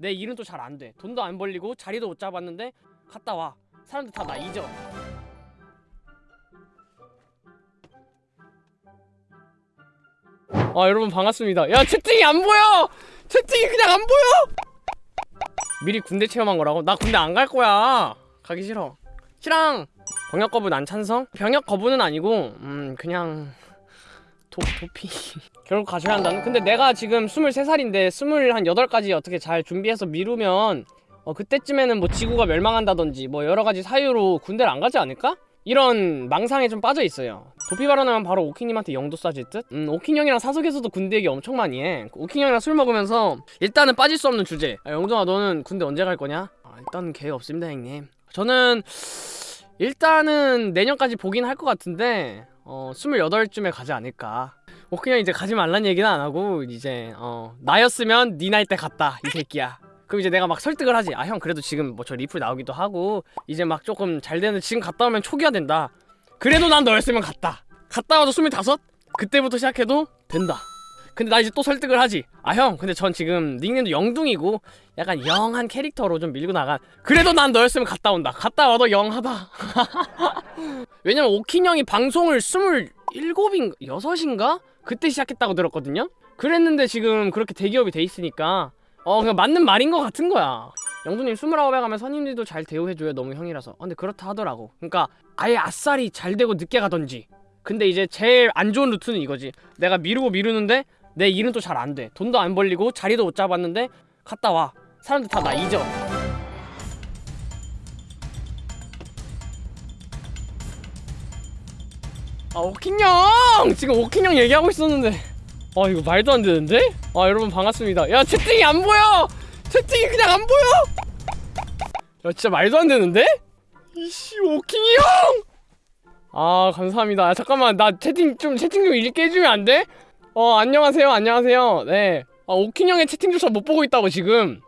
내 일은 또 잘 안 돼. 돈도 안 벌리고 자리도 못 잡았는데 갔다 와. 사람들 다 나 잊어. 아 여러분 반갑습니다. 야 채팅이 안 보여. 채팅이 그냥 안 보여. 미리 군대 체험한 거라고? 나 군대 안 갈 거야. 가기 싫어. 싫랑. 병역 거부 난 찬성? 병역 거부는 아니고 음 그냥 도, 도피 결국 가셔야 한다는 근데 내가 지금 23살인데 28까지 어떻게 잘 준비해서 미루면 어 그때쯤에는 뭐 지구가 멸망한다든지 뭐 여러가지 사유로 군대를 안 가지 않을까? 이런 망상에 좀 빠져 있어요 도피 발언하면 바로 오킹님한테 영도 쏴질 듯? 음 오킹 형이랑 사석에서도 군대 얘기 엄청 많이 해 오킹 형이랑 술 먹으면서 일단은 빠질 수 없는 주제 아, 영동아 너는 군대 언제 갈 거냐? 아, 일단은 계획 없습니다 형님 저는 일단은 내년까지 보긴 할 것 같은데 어 28쯤에 가지 않을까. 뭐 그냥 이제 가지 말란 얘기는 안 하고 이제 어 나였으면 네 나이 때 갔다 이 새끼야. 그럼 이제 내가 막 설득을 하지. 아 형 그래도 지금 뭐 저 리플 나오기도 하고 이제 막 조금 잘 되는데 지금 갔다 오면 초기화 된다. 그래도 난 너였으면 갔다. 갔다 와도 25? 그때부터 시작해도 된다 근데 나 이제 또 설득을 하지. 아 형 근데 전 지금 닉네임도 영둥이고 약간 영한 캐릭터로 좀 밀고 나가. 그래도 난 너였으면 갔다 온다. 갔다 와도 영하다. 왜냐면 오킨 형이 방송을 27인가 6인가? 그때 시작했다고 들었거든요? 그랬는데 지금 그렇게 대기업이 돼 있으니까 어 그냥 맞는 말인 것 같은 거야. 영두님 29에 가면 선임들도 잘 대우해줘요 너무 형이라서. 어, 근데 그렇다 하더라고. 그러니까 아예 아싸리 잘 되고 늦게 가던지. 근데 이제 제일 안 좋은 루트는 이거지. 내가 미루고 미루는데 내 일은 또 잘 안 돼. 돈도 안 벌리고 자리도 못 잡았는데 갔다 와. 사람들 다 나 잊어. 아 오킹형! 지금 오킹형 얘기하고 있었는데. 아 이거 말도 안 되는데? 아 여러분 반갑습니다. 야 채팅이 안 보여! 채팅이 그냥 안 보여! 야 진짜 말도 안 되는데? 이씨 오킹이 형! 아 감사합니다. 아, 잠깐만. 나 채팅 좀 채팅 좀 해주면 안 돼? 어 안녕하세요 안녕하세요 네 아, 오킹 형의 채팅조차 못 보고 있다고 지금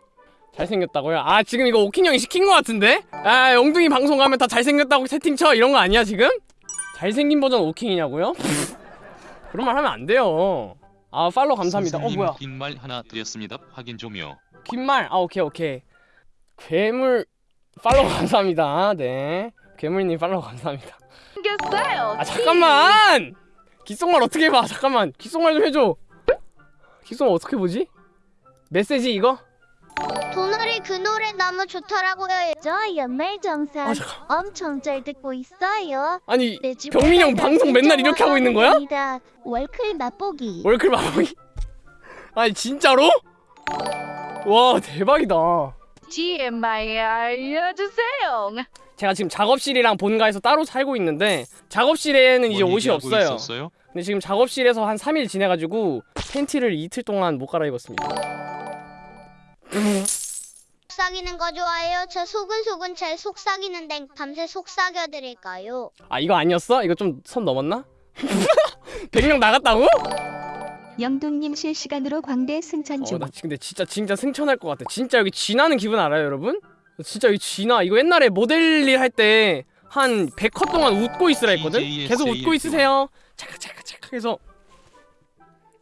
잘생겼다고요? 아 지금 이거 오킹 형이 시킨 거 같은데? 아 영둥이 방송 가면 다 잘생겼다고 채팅 쳐 이런 거 아니야 지금? 잘생긴 버전 오킹이냐고요? 그런 말 하면 안 돼요 아 팔로우 감사합니다 어 뭐야 긴 말 하나 드렸습니다. 확인 좀요. 귓말 아 오케이 오케이 괴물 팔로우 감사합니다 네 괴물님 팔로우 감사합니다 생겼어요. 아 잠깐만 귓속말 어떻게 해봐 잠깐만 귓속말 좀 해줘 귓속말 어떻게 보지? 메시지 이거? 도널이 그 노래 너무 좋더라고요. 저 연말 정산 아 잠깐 엄청 잘 듣고 있어요. 아니 병민이 형 방송 맨날 이렇게 하고 있는 거야? 월클 맛보기. 월클 마무리 아니 진짜로? 와 대박이다 TMI 알려주세요. 제가 지금 작업실이랑 본가에서 따로 살고 있는데 작업실에는 이제 뭔 옷이 없어요 있었어요? 근데 지금 작업실에서 한 3일 지내가지고 팬티를 이틀 동안 못 갈아입었습니다 속삭이는 거 좋아해요. 저 소근소근 잘 속삭이는데 밤새 속삭여 드릴까요? 아 이거 아니었어? 이거 좀 선 넘었나? 100명 나갔다고? 영동님 실시간으로 광대 승천 어 중. 나 근데 진짜 진짜 승천할 것 같아 진짜 여기 쥐나는 기분 알아요 여러분? 진짜 여기 쥐나 이거 옛날에 모델 일 할 때 한 100컷 동안 웃고 있으라 했거든? 계속 웃고 있으세요. 착각 착각 착각 해서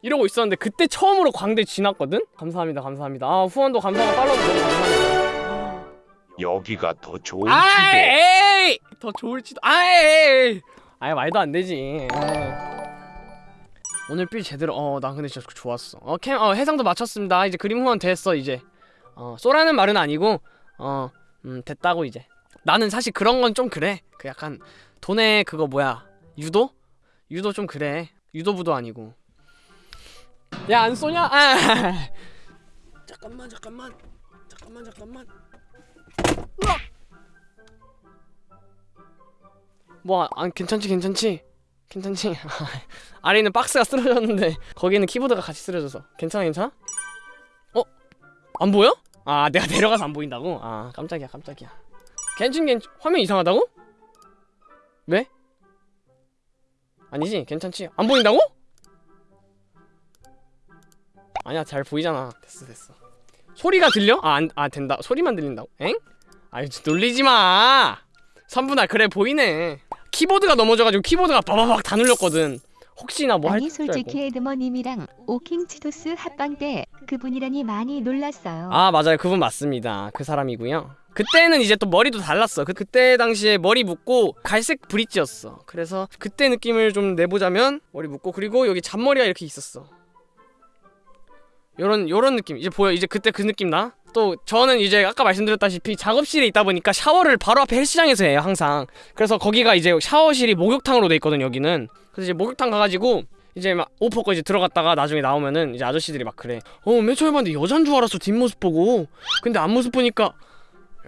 이러고 있었는데 그때 처음으로 광대 쥐났거든? 감사합니다 감사합니다. 아 후원도 감사하고 팔로우도 너무 감사합니다. 여기가 더아 집에 에이 더 좋을지도 아 에이 아예 말도 안 되지. 에이. 오늘 빌 제대로 어나 근데 진짜 좋았어. 어캠 어 해상도 맞췄습니다. 이제 그림 후원 됐어 이제. 어 쏘라는 말은 아니고 어 음 됐다고 이제. 나는 사실 그런 건 좀 그래. 그 약간 돈에 그거 뭐야? 유도? 유도 좀 그래. 유도부도 아니고. 야 안 쏘냐? 아! 잠깐만 잠깐만. 잠깐만 잠깐만. 뭐, 안 괜찮지, 괜찮지? 괜찮지? 아래 있는 박스가 쓰러졌는데 거기는 키보드가 같이 쓰러져서. 괜찮아, 괜찮아? 어? 안 보여? 아, 내가 내려가서 안 보인다고? 아, 깜짝이야, 깜짝이야. 괜찮, 괜찮. 화면 이상하다고? 왜? 아니지, 괜찮지? 안 보인다고? 아니야, 잘 보이잖아. 됐어, 됐어. 소리가 들려? 아, 안, 아 된다. 소리만 들린다고? 엥? 아유, 놀리지 마. 3분할 그래 보이네 키보드가 넘어져가지고 키보드가 바바박 다 눌렸거든 혹시나 뭐 아니 솔직히 에드머님이랑 오킹치도스 합방 때 그분이라니 많이 놀랐어요. 아 맞아요. 그분 맞습니다. 그 사람이고요. 그때는 이제 또 머리도 달랐어. 그, 그때 당시에 머리 묶고 갈색 브릿지였어. 그래서 그때 느낌을 좀 내보자면 머리 묶고 그리고 여기 잔머리가 이렇게 있었어. 요런 요런 느낌. 이제 보여 이제 그때 그 느낌 나? 또 저는 이제 아까 말씀드렸다시피 작업실에 있다 보니까 샤워를 바로 앞에 헬스장에서 해요 항상. 그래서 거기가 이제 샤워실이 목욕탕으로 돼 있거든 여기는. 그래서 이제 목욕탕 가가지고 이제 막 이제 들어갔다가 나중에 나오면은 이제 아저씨들이 막 그래. 어맨 처음에 봤는데 여잔 줄 알았어 뒷모습 보고. 근데 앞모습 보니까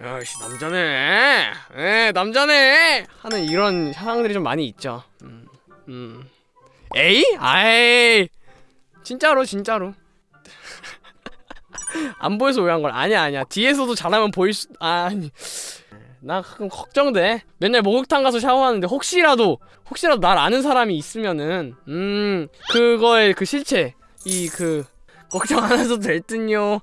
야씨 남자네. 에 남자네. 하는 이런 상황들이 좀 많이 있죠. 음, 음. 에이? 아이. 진짜로 진짜로 안 보여서 오해한 걸. 아니야 아니야. 뒤에서도 잘하면 보일 수 아니. 나 가끔 걱정돼. 맨날 목욕탕 가서 샤워하는데 혹시라도 혹시라도 날 아는 사람이 있으면은 음 그거의 그 실체 이 그 걱정 안 하셔도 될 듯요